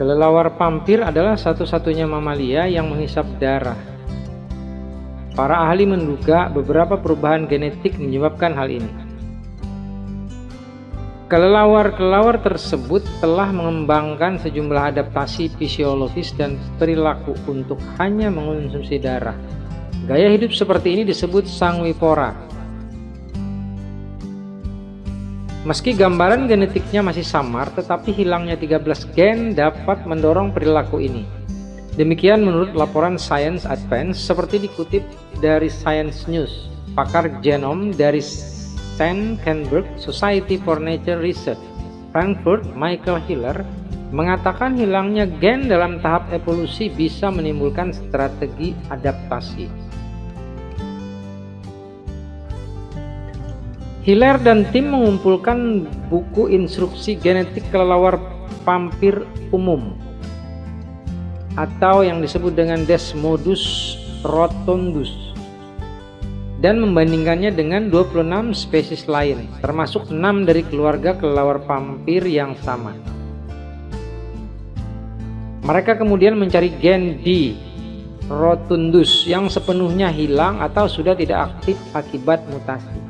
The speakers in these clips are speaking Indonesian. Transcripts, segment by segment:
Kelelawar pampir adalah satu-satunya mamalia yang menghisap darah. Para ahli menduga beberapa perubahan genetik menyebabkan hal ini. Kelelawar-kelelawar tersebut telah mengembangkan sejumlah adaptasi fisiologis dan perilaku untuk hanya mengonsumsi darah. Gaya hidup seperti ini disebut sangwipora Meski gambaran genetiknya masih samar, tetapi hilangnya 13 gen dapat mendorong perilaku ini. Demikian menurut laporan Science Advance seperti dikutip dari Science News, pakar genom dari St. Kenberg Society for Nature Research, Frankfurt, Michael Hiller, mengatakan hilangnya gen dalam tahap evolusi bisa menimbulkan strategi adaptasi. Hiller dan tim mengumpulkan buku instruksi genetik kelelawar pampir umum atau yang disebut dengan Desmodus rotundus dan membandingkannya dengan 26 spesies lain termasuk 6 dari keluarga kelelawar pampir yang sama. Mereka kemudian mencari gen D rotundus yang sepenuhnya hilang atau sudah tidak aktif akibat mutasi.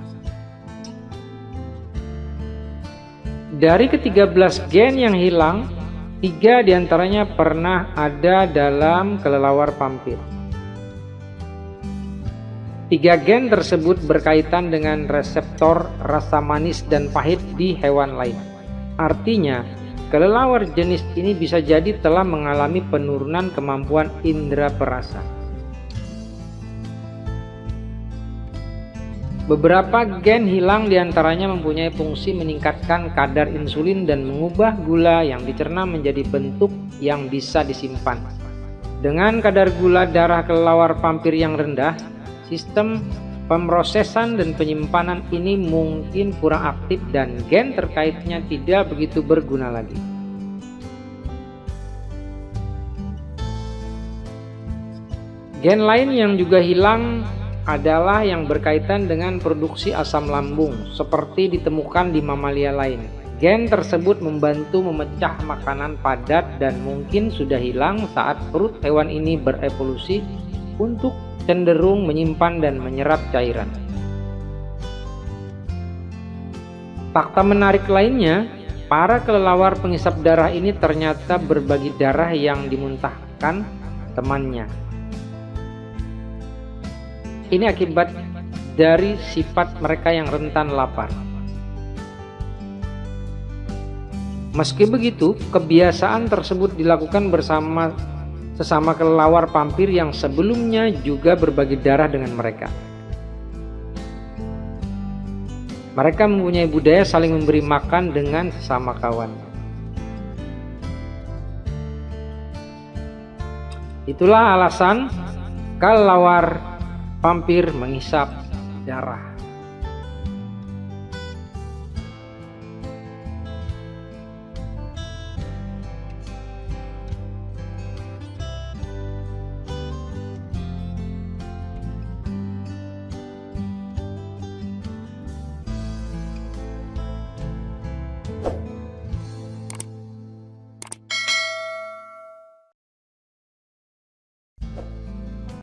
Dari ke-13 gen yang hilang, tiga di antaranya pernah ada dalam kelelawar pampir. Tiga gen tersebut berkaitan dengan reseptor rasa manis dan pahit di hewan lain. Artinya, kelelawar jenis ini bisa jadi telah mengalami penurunan kemampuan indera perasa. Beberapa gen hilang di antaranya mempunyai fungsi meningkatkan kadar insulin dan mengubah gula yang dicerna menjadi bentuk yang bisa disimpan. Dengan kadar gula darah kelelawar pampir yang rendah, sistem pemrosesan dan penyimpanan ini mungkin kurang aktif dan gen terkaitnya tidak begitu berguna lagi. Gen lain yang juga hilang adalah yang berkaitan dengan produksi asam lambung seperti ditemukan di mamalia lain. Gen tersebut membantu memecah makanan padat dan mungkin sudah hilang saat perut hewan ini berevolusi untuk cenderung menyimpan dan menyerap cairan. Fakta menarik lainnya, para kelelawar pengisap darah ini ternyata berbagi darah yang dimuntahkan temannya ini akibat dari sifat mereka yang rentan lapar. Meski begitu, kebiasaan tersebut dilakukan bersama sesama kelelawar pampir yang sebelumnya juga berbagi darah dengan mereka. Mereka mempunyai budaya saling memberi makan dengan sesama kawan. Itulah alasan kelelawar Vampir menghisap darah.